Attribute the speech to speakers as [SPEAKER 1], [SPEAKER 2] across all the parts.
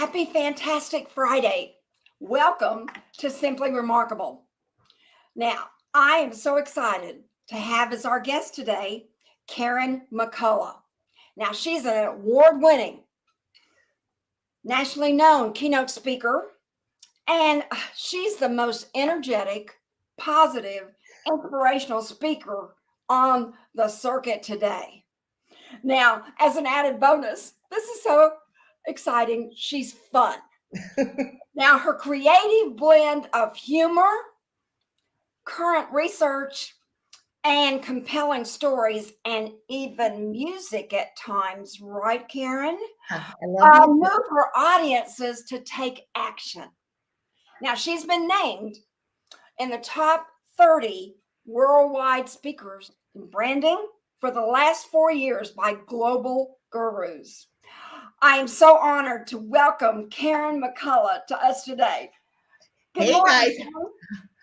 [SPEAKER 1] Happy Fantastic Friday. Welcome to Simply Remarkable. Now, I am so excited to have as our guest today, Karen McCullough. Now, she's an award winning, nationally known keynote speaker, and she's the most energetic, positive, inspirational speaker on the circuit today. Now, as an added bonus, this is so exciting. She's fun. now, her creative blend of humor, current research, and compelling stories, and even music at times, right, Karen?
[SPEAKER 2] I love
[SPEAKER 1] uh, move her audiences to take action. Now, she's been named in the top 30 worldwide speakers in branding for the last four years by Global Gurus. I am so honored to welcome Karen McCullough to us today.
[SPEAKER 2] Good hey morning, guys.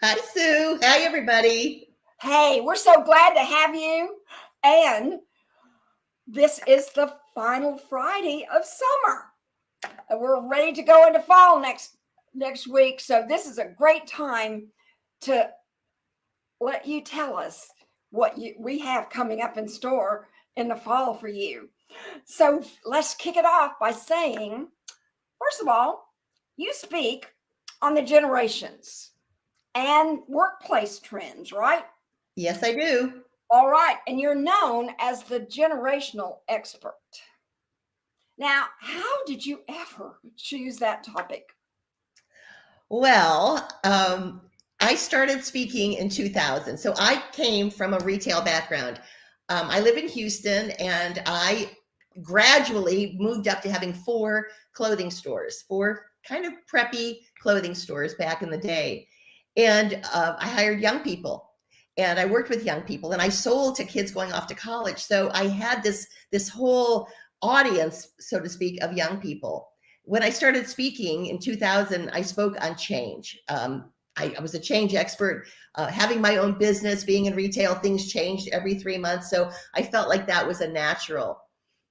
[SPEAKER 2] Hi, Sue. Hi, everybody.
[SPEAKER 1] Hey, we're so glad to have you. And this is the final Friday of summer. And we're ready to go into fall next next week. So this is a great time to let you tell us what you, we have coming up in store in the fall for you. So let's kick it off by saying, first of all, you speak on the generations and workplace trends, right?
[SPEAKER 2] Yes, I do.
[SPEAKER 1] All right. And you're known as the generational expert. Now, how did you ever choose that topic?
[SPEAKER 2] Well, um, I started speaking in 2000. So I came from a retail background. Um, I live in Houston and I gradually moved up to having four clothing stores, four kind of preppy clothing stores back in the day. And uh, I hired young people and I worked with young people and I sold to kids going off to college. So I had this, this whole audience, so to speak, of young people. When I started speaking in 2000, I spoke on change. Um, I, I, was a change expert, uh, having my own business, being in retail, things changed every three months. So I felt like that was a natural.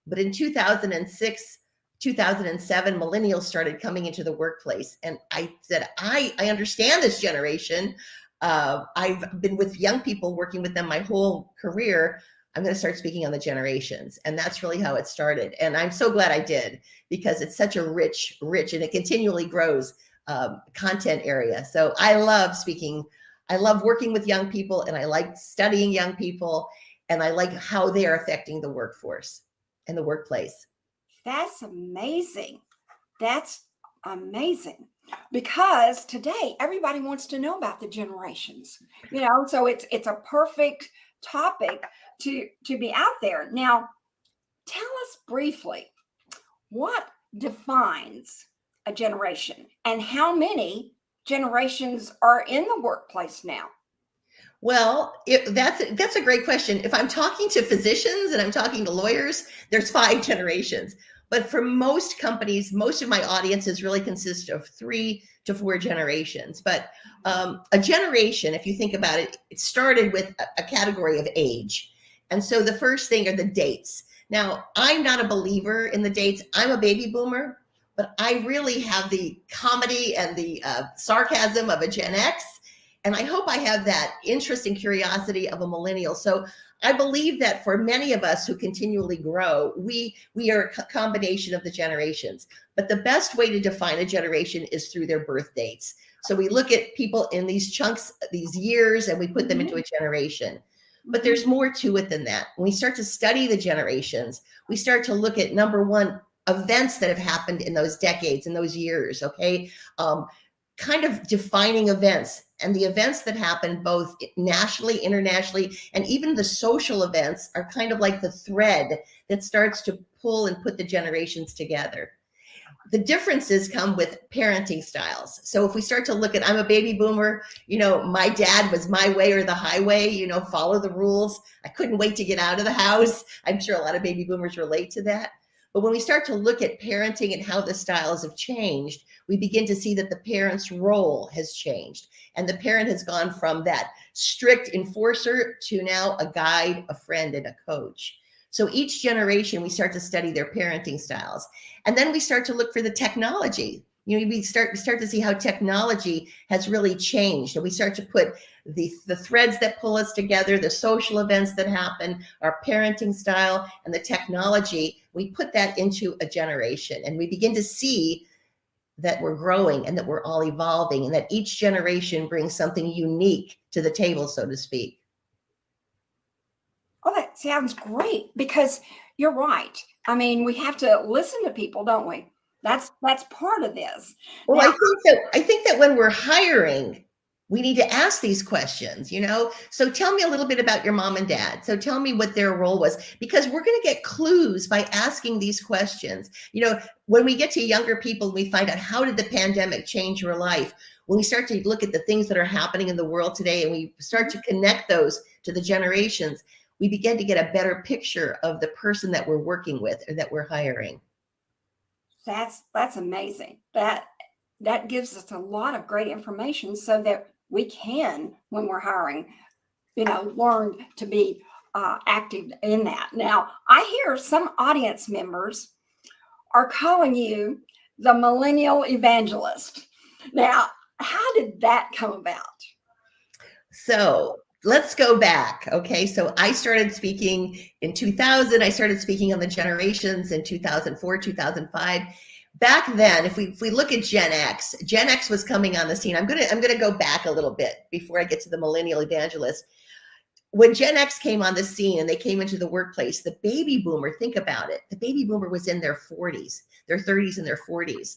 [SPEAKER 2] But in 2006, 2007, millennials started coming into the workplace. And I said, I, I understand this generation. Uh, I've been with young people, working with them my whole career. I'm going to start speaking on the generations. And that's really how it started. And I'm so glad I did because it's such a rich, rich, and it continually grows um, content area. So I love speaking. I love working with young people and I like studying young people and I like how they are affecting the workforce and the workplace.
[SPEAKER 1] That's amazing. That's amazing because today everybody wants to know about the generations you know so it's it's a perfect topic to to be out there now tell us briefly what defines a generation and how many generations are in the workplace now
[SPEAKER 2] well, it, that's that's a great question. If I'm talking to physicians and I'm talking to lawyers, there's five generations. But for most companies, most of my audiences really consist of three to four generations. But um, a generation, if you think about it, it started with a, a category of age. And so the first thing are the dates. Now, I'm not a believer in the dates. I'm a baby boomer, but I really have the comedy and the uh, sarcasm of a Gen X and I hope I have that interest and curiosity of a millennial. So I believe that for many of us who continually grow, we we are a combination of the generations. But the best way to define a generation is through their birth dates. So we look at people in these chunks, these years, and we put them into a generation. But there's more to it than that. When we start to study the generations, we start to look at number one, events that have happened in those decades, in those years, okay? Um, kind of defining events and the events that happen both nationally, internationally, and even the social events are kind of like the thread that starts to pull and put the generations together. The differences come with parenting styles. So if we start to look at, I'm a baby boomer, you know, my dad was my way or the highway, you know, follow the rules. I couldn't wait to get out of the house. I'm sure a lot of baby boomers relate to that. But when we start to look at parenting and how the styles have changed, we begin to see that the parent's role has changed. And the parent has gone from that strict enforcer to now a guide, a friend, and a coach. So each generation, we start to study their parenting styles. And then we start to look for the technology. You know, we start, start to see how technology has really changed. And we start to put the, the threads that pull us together, the social events that happen, our parenting style, and the technology. We put that into a generation and we begin to see that we're growing and that we're all evolving and that each generation brings something unique to the table, so to speak.
[SPEAKER 1] Oh, that sounds great because you're right. I mean, we have to listen to people, don't we? That's that's part of this.
[SPEAKER 2] Well, now, I think that I think that when we're hiring, we need to ask these questions, you know? So tell me a little bit about your mom and dad. So tell me what their role was, because we're going to get clues by asking these questions. You know, when we get to younger people, we find out how did the pandemic change your life? When we start to look at the things that are happening in the world today and we start to connect those to the generations, we begin to get a better picture of the person that we're working with or that we're hiring.
[SPEAKER 1] That's that's amazing. That that gives us a lot of great information so that we can, when we're hiring, you know, learn to be uh, active in that. Now, I hear some audience members are calling you the millennial evangelist. Now, how did that come about?
[SPEAKER 2] So let's go back. Okay. So I started speaking in 2000. I started speaking on the generations in 2004, 2005 back then, if we if we look at Gen X, Gen X was coming on the scene. I'm gonna I'm gonna go back a little bit before I get to the millennial evangelist. When Gen X came on the scene and they came into the workplace, the baby boomer, think about it, the baby boomer was in their 40s, their 30s and their 40s.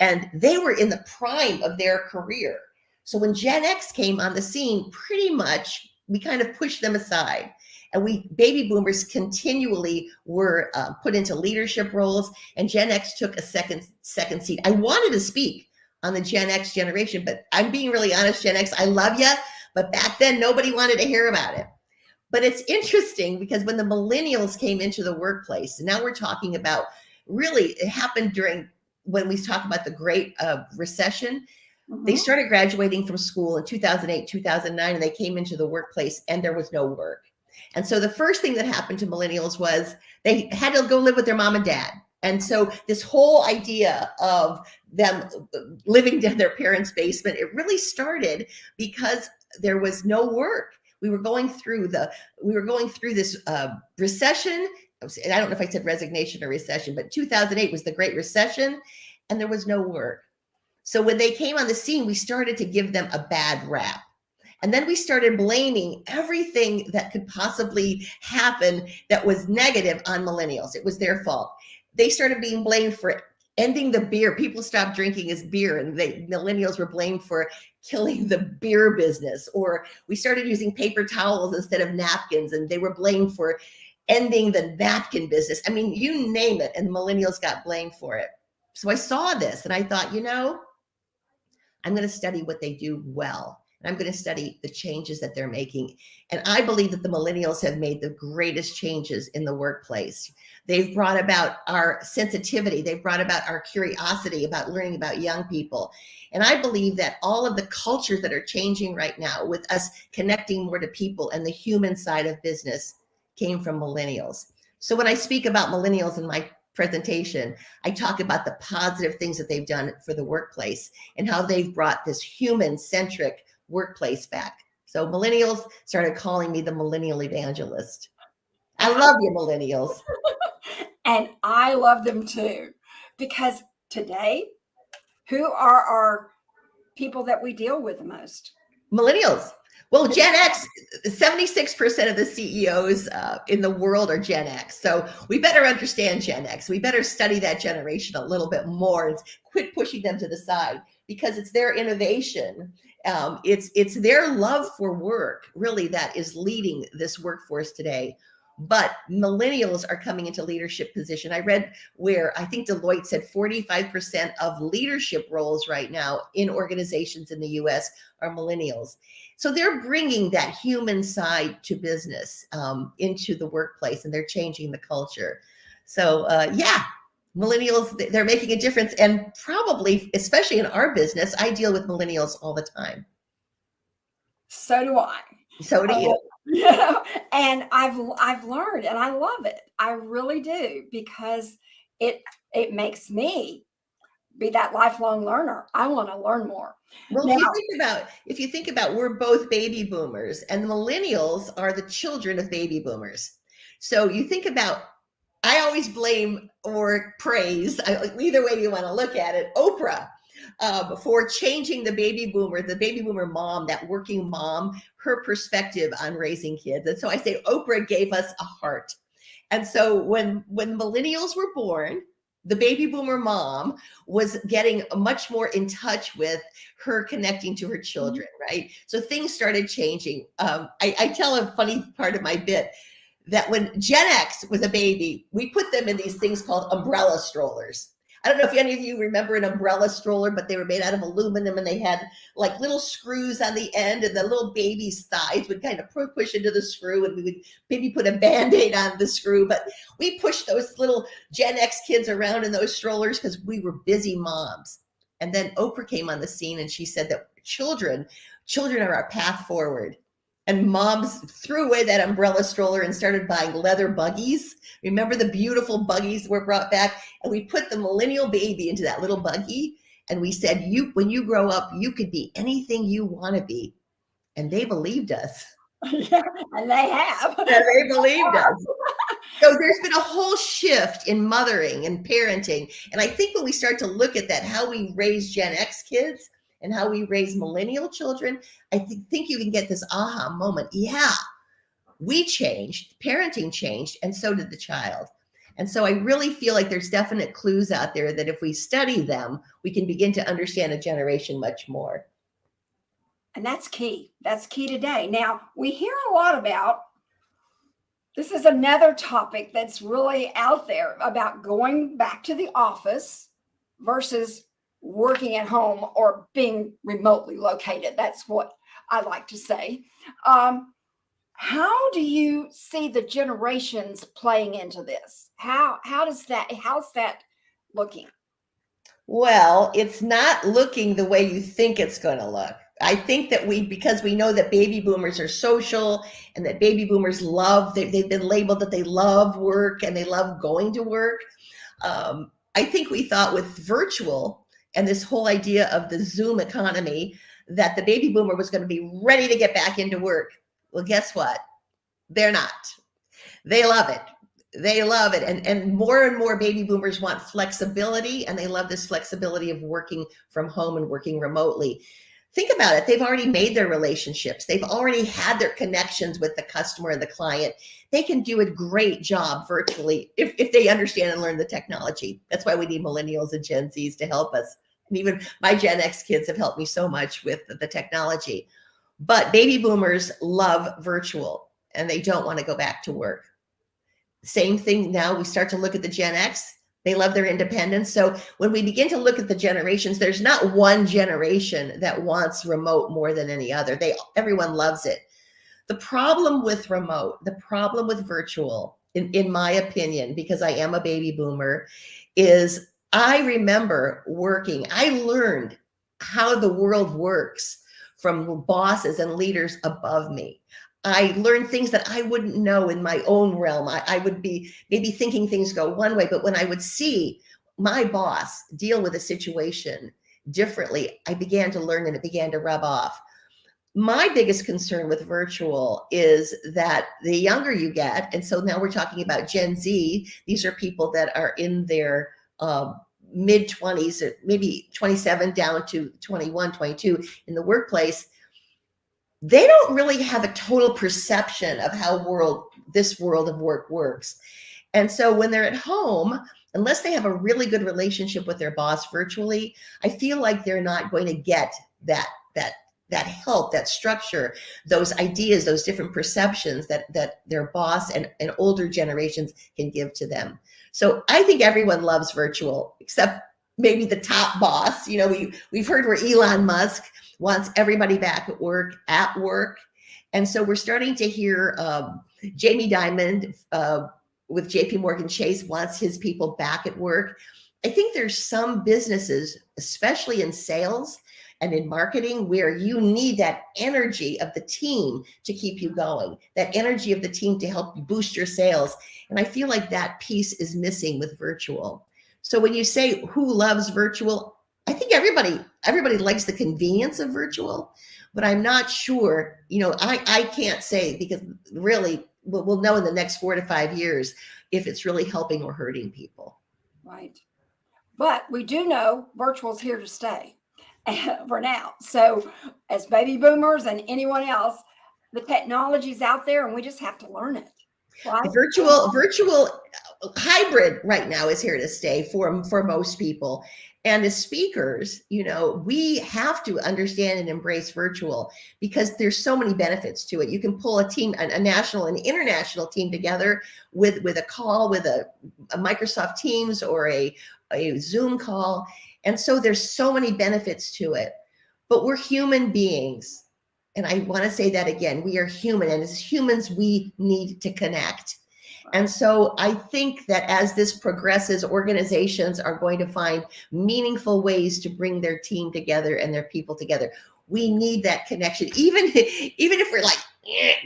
[SPEAKER 2] And they were in the prime of their career. So when Gen X came on the scene, pretty much we kind of pushed them aside and we baby boomers continually were uh, put into leadership roles and Gen X took a second second seat. I wanted to speak on the Gen X generation, but I'm being really honest, Gen X, I love you, but back then nobody wanted to hear about it. But it's interesting because when the millennials came into the workplace, now we're talking about really it happened during when we talk about the great uh, recession, Mm -hmm. They mm-hmm. started graduating from school in 2008, 2009, and they came into the workplace and there was no work. And so the first thing that happened to millennials was they had to go live with their mom and dad. And so this whole idea of them living in their parents' basement, it really started because there was no work. We were going through the, we were going through this uh, recession. And I don't know if I said resignation or recession, but 2008 was the Great Recession and there was no work. So when they came on the scene, we started to give them a bad rap. And then we started blaming everything that could possibly happen that was negative on millennials. It was their fault. They started being blamed for ending the beer. People stopped drinking as beer and they millennials were blamed for killing the beer business. Or we started using paper towels instead of napkins and they were blamed for ending the napkin business. I mean, you name it and millennials got blamed for it. So I saw this and I thought, you know, I'm going to study what they do well and I'm going to study the changes that they're making. And I believe that the millennials have made the greatest changes in the workplace. They've brought about our sensitivity. They've brought about our curiosity about learning about young people. And I believe that all of the cultures that are changing right now with us connecting more to people and the human side of business came from millennials. So when I speak about millennials in my presentation, I talk about the positive things that they've done for the workplace and how they've brought this human centric workplace back. So millennials started calling me the millennial evangelist. I love you, millennials.
[SPEAKER 1] and I love them too, because today, who are our people that we deal with the most?
[SPEAKER 2] Millennials. Well, Gen X, 76% of the CEOs uh, in the world are Gen X. So we better understand Gen X. We better study that generation a little bit more and quit pushing them to the side because it's their innovation um, it's it's their love for work really that is leading this workforce today but millennials are coming into leadership position i read where i think deloitte said 45% of leadership roles right now in organizations in the us are millennials so they're bringing that human side to business um, into the workplace and they're changing the culture so uh, yeah millennials, they're making a difference. And probably, especially in our business, I deal with millennials all the time.
[SPEAKER 1] So do I.
[SPEAKER 2] So do you.
[SPEAKER 1] Yeah, and I've I've learned and I love it. I really do because it it makes me be that lifelong learner. I want to learn more.
[SPEAKER 2] Well, if you think about if you think about we're both baby boomers and the millennials are the children of baby boomers. So you think about I always blame or praise, either way you want to look at it, Oprah uh, for changing the baby boomer, the baby boomer mom, that working mom, her perspective on raising kids. And so I say Oprah gave us a heart. And so when when millennials were born, the baby boomer mom was getting much more in touch with her connecting to her children, right? So things started changing. Um, I, I tell a funny part of my bit that when Gen X was a baby, we put them in these things called umbrella strollers. I don't know if any of you remember an umbrella stroller, but they were made out of aluminum and they had like little screws on the end and the little baby's thighs would kind of push into the screw and we would maybe put a band-aid on the screw. But we pushed those little Gen X kids around in those strollers because we were busy moms. And then Oprah came on the scene and she said that children, children are our path forward and moms threw away that umbrella stroller and started buying leather buggies. Remember the beautiful buggies were brought back and we put the millennial baby into that little buggy and we said, you, when you grow up, you could be anything you want to be. And they believed us.
[SPEAKER 1] Yeah, and they have.
[SPEAKER 2] Yeah, they believed us. So there's been a whole shift in mothering and parenting. And I think when we start to look at that, how we raise Gen X kids, and how we raise millennial children, I th think you can get this aha moment. Yeah, we changed, parenting changed, and so did the child. And so I really feel like there's definite clues out there that if we study them, we can begin to understand a generation much more.
[SPEAKER 1] And that's key. That's key today. Now, we hear a lot about this is another topic that's really out there about going back to the office versus working at home or being remotely located. That's what I like to say. Um, how do you see the generations playing into this? How how does that how's that looking?
[SPEAKER 2] Well, it's not looking the way you think it's going to look. I think that we, because we know that baby boomers are social and that baby boomers love, they, have been labeled that they love work and they love going to work. Um, I think we thought with virtual and this whole idea of the Zoom economy that the baby boomer was going to be ready to get back into work. Well, guess what? They're not. They love it. They love it. And, and more and more baby boomers want flexibility and they love this flexibility of working from home and working remotely. Think about it. They've already made their relationships. They've already had their connections with the customer and the client. They can do a great job virtually if, if they understand and learn the technology. That's why we need millennials and Gen Zs to help us and even my Gen X kids have helped me so much with the technology. But baby boomers love virtual and they don't want to go back to work. Same thing now, we start to look at the Gen X. They love their independence. So when we begin to look at the generations, there's not one generation that wants remote more than any other. They everyone loves it. The problem with remote, the problem with virtual, in, in my opinion, because I am a baby boomer, is I remember working, I learned how the world works from bosses and leaders above me. I learned things that I wouldn't know in my own realm. I, I, would be maybe thinking things go one way, but when I would see my boss deal with a situation differently, I began to learn and it began to rub off. My biggest concern with virtual is that the younger you get, and so now we're talking about Gen Z, these are people that are in their um, mid 20s or maybe 27 down to 21 22 in the workplace they don't really have a total perception of how world this world of work works. And so when they're at home unless they have a really good relationship with their boss virtually i feel like they're not going to get that that that help that structure those ideas those different perceptions that that their boss and, and older generations can give to them so I think everyone loves virtual, except maybe the top boss. You know, we, we've heard where Elon Musk wants everybody back at work, at work. And so we're starting to hear um, Jamie Dimon uh, with JP Morgan Chase wants his people back at work. I think there's some businesses, especially in sales and in marketing where you need that energy of the team to keep you going, that energy of the team to help you boost your sales. And I feel like that piece is missing with virtual. So when you say who loves virtual, I think everybody everybody likes the convenience of virtual, but I'm not sure, you know, I, I can't say because really we'll, we'll know in the next four to five years if it's really helping or hurting people.
[SPEAKER 1] Right. But we do know virtual is here to stay for now. So as baby boomers and anyone else, the technology's out there and we just have to learn it.
[SPEAKER 2] Virtual, virtual uh, hybrid right now is here to stay for, for most people. And as speakers, you know, we have to understand and embrace virtual because there's so many benefits to it. You can pull a team, a, a national and international team together with, with a call, with a, a Microsoft Teams or a, a Zoom call. And so there's so many benefits to it, but we're human beings. And I want to say that again, we are human and as humans, we need to connect. And so I think that as this progresses, organizations are going to find meaningful ways to bring their team together and their people together. We need that connection, even, even if we're like,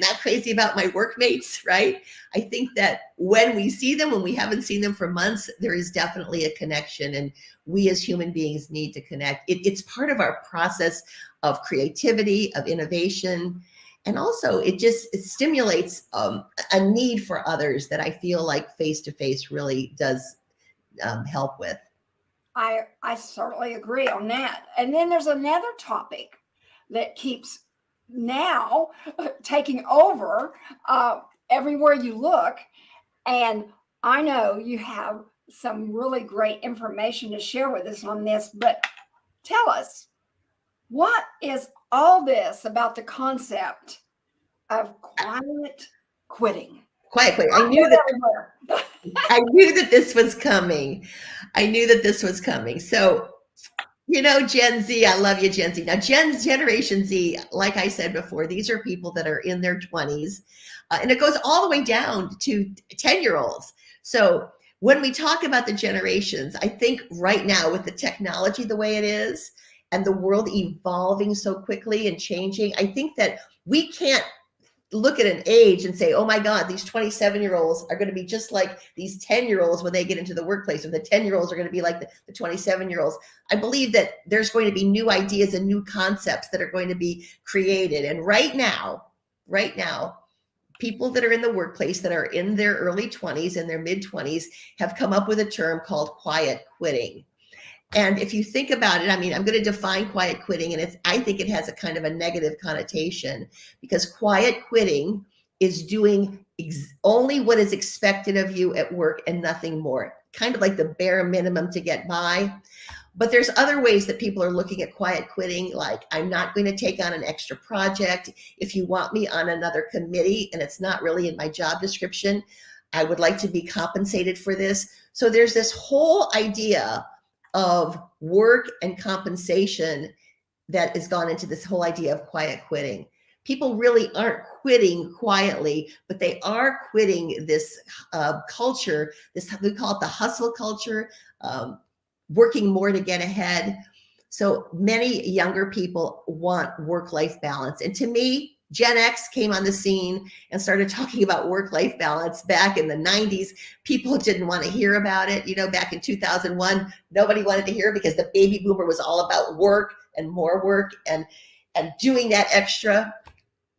[SPEAKER 2] not crazy about my workmates, right? I think that when we see them, when we haven't seen them for months, there is definitely a connection and we as human beings need to connect. It, it's part of our process of creativity, of innovation, and also it just it stimulates um, a need for others that I feel like face-to-face really does um, help with.
[SPEAKER 1] I, I certainly agree on that. And then there's another topic that keeps now taking over uh, everywhere you look. And I know you have some really great information to share with us on this, but tell us, what is all this about the concept of quiet quitting?
[SPEAKER 2] Quiet quitting. I knew that I knew that this was coming. I knew that this was coming. So, you know, Gen Z, I love you, Gen Z. Now, Gen Generation Z, like I said before, these are people that are in their 20s, uh, and it goes all the way down to 10 year olds. So when we talk about the generations, I think right now with the technology the way it is and the world evolving so quickly and changing, I think that we can't look at an age and say, oh my God, these 27 year olds are going to be just like these 10 year olds when they get into the workplace, or the 10 year olds are going to be like the, the 27 year olds. I believe that there's going to be new ideas and new concepts that are going to be created. And right now, right now, people that are in the workplace that are in their early 20s and their mid 20s have come up with a term called quiet quitting. And if you think about it, I mean, I'm going to define quiet quitting, and it's I think it has a kind of a negative connotation because quiet quitting is doing only what is expected of you at work and nothing more, kind of like the bare minimum to get by. But there's other ways that people are looking at quiet quitting, like I'm not going to take on an extra project. If you want me on another committee and it's not really in my job description, I would like to be compensated for this. So there's this whole idea of work and compensation that has gone into this whole idea of quiet quitting. People really aren't quitting quietly, but they are quitting this uh, culture, this we call it the hustle culture, um, working more to get ahead. So many younger people want work-life balance. And to me, Gen X came on the scene and started talking about work-life balance back in the 90s. People didn't want to hear about it. You know, back in 2001, nobody wanted to hear because the baby boomer was all about work and more work and, and doing that extra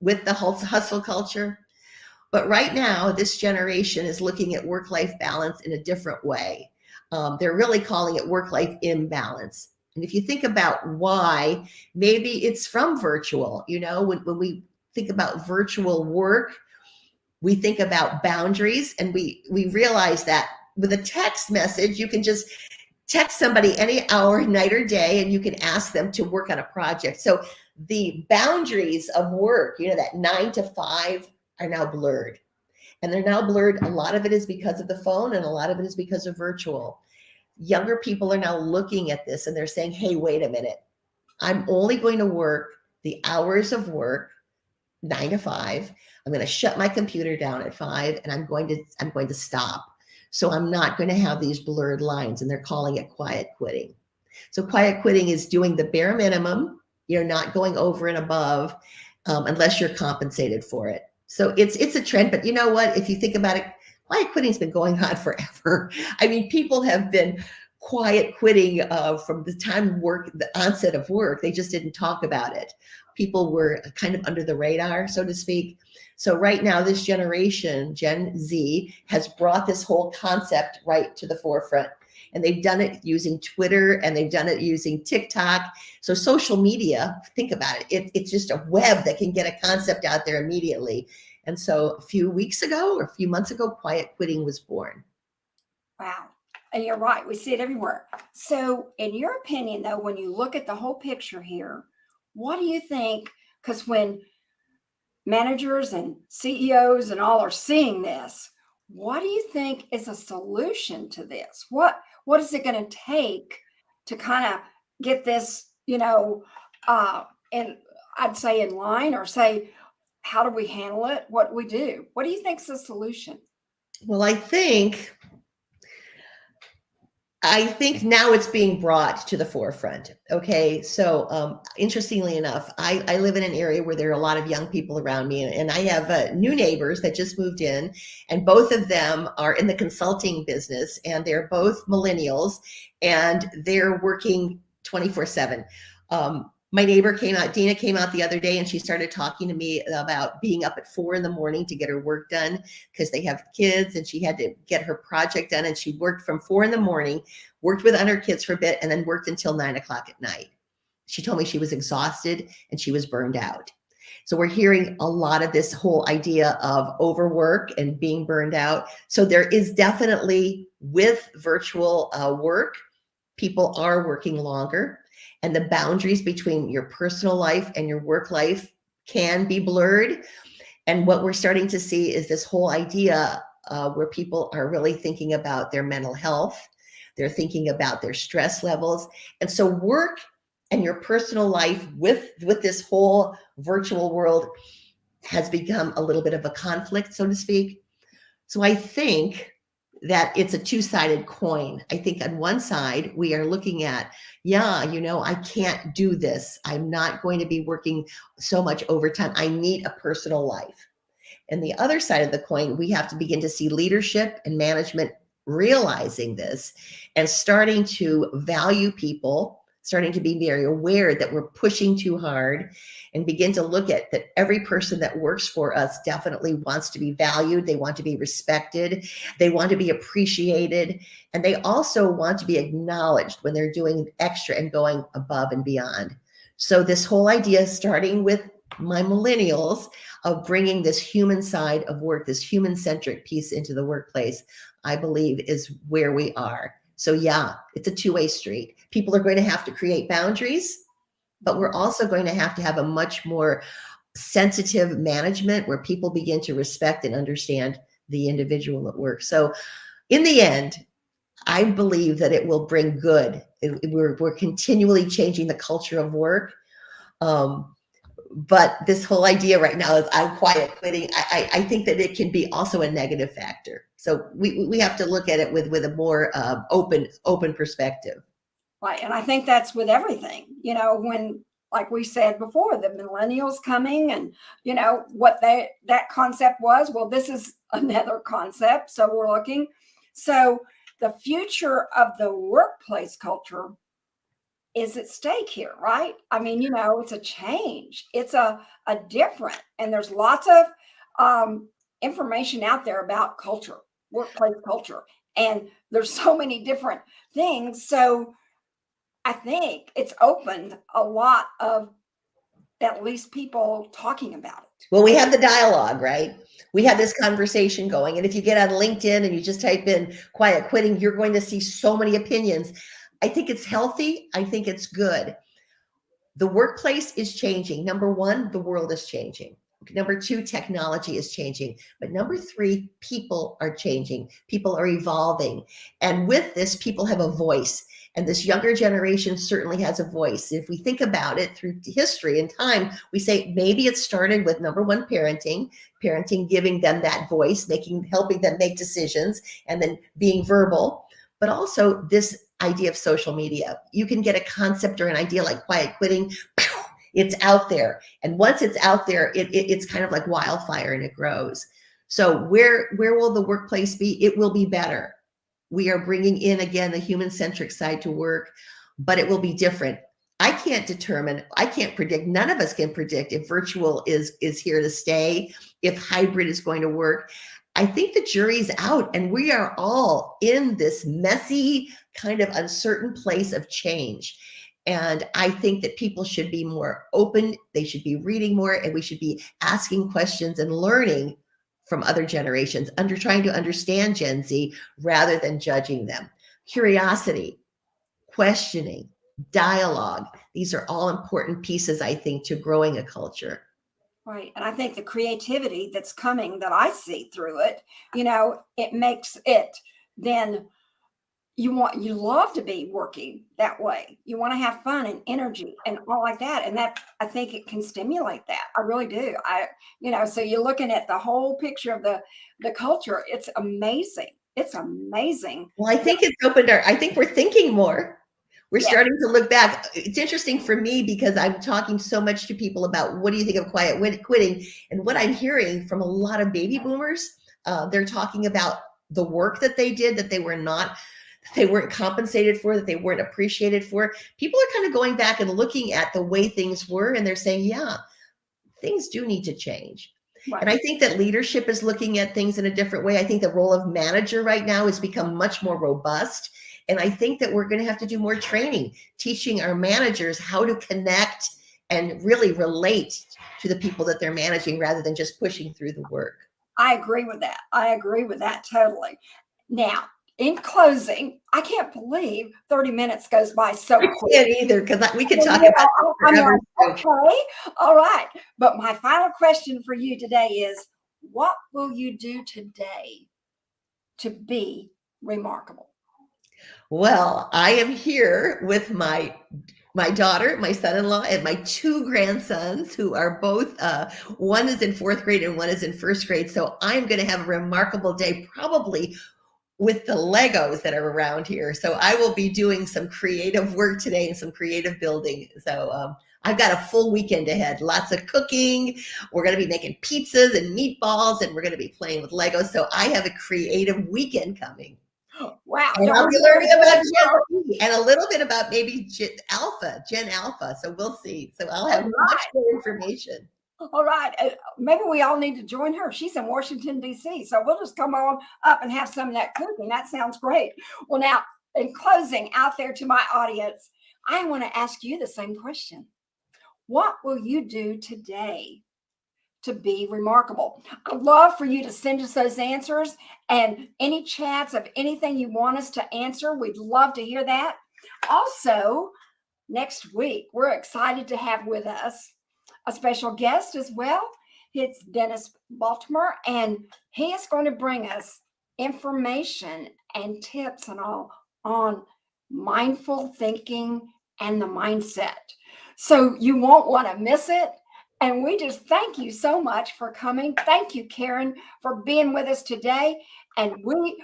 [SPEAKER 2] with the hustle culture. But right now, this generation is looking at work-life balance in a different way. Um, they're really calling it work-life imbalance. And if you think about why, maybe it's from virtual, you know, when, when we think about virtual work, we think about boundaries and we, we realize that with a text message, you can just text somebody any hour, night or day, and you can ask them to work on a project. So the boundaries of work, you know, that nine to five are now blurred. And they're now blurred. A lot of it is because of the phone and a lot of it is because of virtual. Younger people are now looking at this and they're saying, hey, wait a minute. I'm only going to work the hours of work nine to five. I'm going to shut my computer down at five and I'm going to, I'm going to stop. So I'm not going to have these blurred lines and they're calling it quiet quitting. So quiet quitting is doing the bare minimum You're not going over and above um, unless you're compensated for it. So it's it's a trend, but you know what? If you think about it, quiet quitting's been going on forever. I mean, people have been quiet quitting uh, from the time work, the onset of work. They just didn't talk about it. People were kind of under the radar, so to speak. So right now, this generation, Gen Z, has brought this whole concept right to the forefront. And they've done it using Twitter and they've done it using TikTok. So social media, think about it, it it's just a web that can get a concept out there immediately. And so a few weeks ago or a few months ago, quiet quitting was born.
[SPEAKER 1] Wow. And you're right. We see it everywhere. So in your opinion, though, when you look at the whole picture here, what do you think? Because when managers and CEOs and all are seeing this, what do you think is a solution to this? What what is it going to take to kind of get this, you know, uh, and I'd say in line or say, how do we handle it? What do we do? What do you think is the solution?
[SPEAKER 2] Well, I think I think now it's being brought to the forefront. Okay. So, um, interestingly enough, I, I live in an area where there are a lot of young people around me, and, and I have uh, new neighbors that just moved in, and both of them are in the consulting business, and they're both millennials, and they're working 24 7. Um, my neighbor came out, Dina came out the other day and she started talking to me about being up at four in the morning to get her work done because they have kids and she had to get her project done. And she worked from four in the morning, worked with her kids for a bit, and then worked until nine o'clock at night. She told me she was exhausted and she was burned out. So we're hearing a lot of this whole idea of overwork and being burned out. So there is definitely with virtual uh, work, people are working longer and the boundaries between your personal life and your work life can be blurred. And what we're starting to see is this whole idea uh, where people are really thinking about their mental health. They're thinking about their stress levels. And so work and your personal life with, with this whole virtual world has become a little bit of a conflict, so to speak. So I think that it's a two-sided coin. I think on one side, we are looking at, yeah, you know, I can't do this. I'm not going to be working so much overtime. I need a personal life. And the other side of the coin, we have to begin to see leadership and management realizing this and starting to value people starting to be very aware that we're pushing too hard and begin to look at that every person that works for us definitely wants to be valued. They want to be respected. They want to be appreciated. And they also want to be acknowledged when they're doing extra and going above and beyond. So this whole idea, starting with my millennials, of bringing this human side of work, this human centric piece into the workplace, I believe is where we are. So yeah, it's a two-way street. People are going to have to create boundaries, but we're also going to have to have a much more sensitive management where people begin to respect and understand the individual at work. So in the end, I believe that it will bring good. It, we're, we're continually changing the culture of work. Um, but this whole idea right now is I'm quiet quitting. I, I, I, think that it can be also a negative factor. So we, we have to look at it with, with a more uh, open, open perspective.
[SPEAKER 1] Right. And I think that's with everything, you know, when, like we said before, the millennials coming and, you know, what they, that concept was, well, this is another concept. So we're looking. So the future of the workplace culture is at stake here, right? I mean, you know, it's a change. It's a, a different, and there's lots of um, information out there about culture, workplace culture. And there's so many different things. So I think it's opened a lot of at least people talking about it.
[SPEAKER 2] Well, we have the dialogue, right? We have this conversation going. And if you get on LinkedIn and you just type in quiet quitting, you're going to see so many opinions. I think it's healthy. I think it's good. The workplace is changing. Number one, the world is changing. Number two, technology is changing. But number three, people are changing. People are evolving. And with this, people have a voice. And this younger generation certainly has a voice. If we think about it through history and time, we say maybe it started with number one, parenting, parenting giving them that voice, making helping them make decisions, and then being verbal. But also this idea of social media. You can get a concept or an idea like quiet quitting, It's out there. And once it's out there, it, it, it's kind of like wildfire and it grows. So where, where will the workplace be? It will be better. We are bringing in again, the human centric side to work, but it will be different. I can't determine, I can't predict, none of us can predict if virtual is, is here to stay, if hybrid is going to work. I think the jury's out and we are all in this messy, kind of uncertain place of change. And I think that people should be more open, they should be reading more, and we should be asking questions and learning from other generations, under trying to understand Gen Z rather than judging them. Curiosity, questioning, dialogue. These are all important pieces, I think, to growing a culture.
[SPEAKER 1] Right. And I think the creativity that's coming that I see through it, you know, it makes it then you want you love to be working that way. You want to have fun and energy and all like that and that i think it can stimulate that. I really do. I you know so you're looking at the whole picture of the the culture. It's amazing. It's amazing.
[SPEAKER 2] Well i think it's opened our i think we're thinking more. We're yeah. starting to look back. It's interesting for me because i'm talking so much to people about what do you think of quiet quitting? And what i'm hearing from a lot of baby boomers uh, they're talking about the work that they did that they were not they weren't compensated for, that they weren't appreciated for. People are kind of going back and looking at the way things were and they're saying, yeah, things do need to change. Right. And I think that leadership is looking at things in a different way. I think the role of manager right now has become much more robust. And I think that we're going to have to do more training, teaching our managers how to connect and really relate to the people that they're managing rather than just pushing through the work.
[SPEAKER 1] I agree with that. I agree with that totally. Now, in closing, I can't believe 30 minutes goes by so quick.
[SPEAKER 2] can't either because we could talk about forever.
[SPEAKER 1] Like, okay, all right. But my final question for you today is what will you do today to be remarkable?
[SPEAKER 2] Well, I am here with my my daughter, my son-in-law, and my two grandsons who are both, uh, one is in fourth grade and one is in first grade. So I'm going to have a remarkable day, probably with the Legos that are around here. So I will be doing some creative work today and some creative building. So um, I've got a full weekend ahead, lots of cooking. We're going to be making pizzas and meatballs and we're going to be playing with Legos. So I have a creative weekend coming.
[SPEAKER 1] Wow.
[SPEAKER 2] And I'll be learning about Gen Z and a little bit about maybe Gen Alpha, Gen Alpha. So we'll see. So I'll have right. much more information.
[SPEAKER 1] All right. Uh, maybe we all need to join her. She's in Washington, D.C. So we'll just come on up and have some of that cooking. That sounds great. Well, now, in closing, out there to my audience, I want to ask you the same question. What will you do today to be remarkable? I'd love for you to send us those answers and any chats of anything you want us to answer. We'd love to hear that. Also, next week, we're excited to have with us a special guest as well. It's Dennis Baltimore, and he is going to bring us information and tips and all on mindful thinking and the mindset. So you won't want to miss it. And we just thank you so much for coming. Thank you, Karen, for being with us today. And we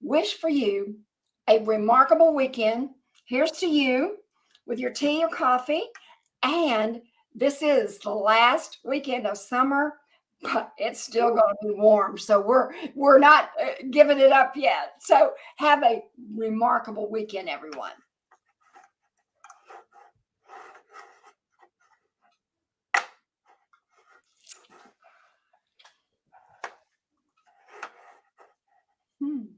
[SPEAKER 1] wish for you a remarkable weekend. Here's to you with your tea or coffee and this is the last weekend of summer, but it's still going to be warm. So we're we're not uh, giving it up yet. So have a remarkable weekend, everyone. Hmm.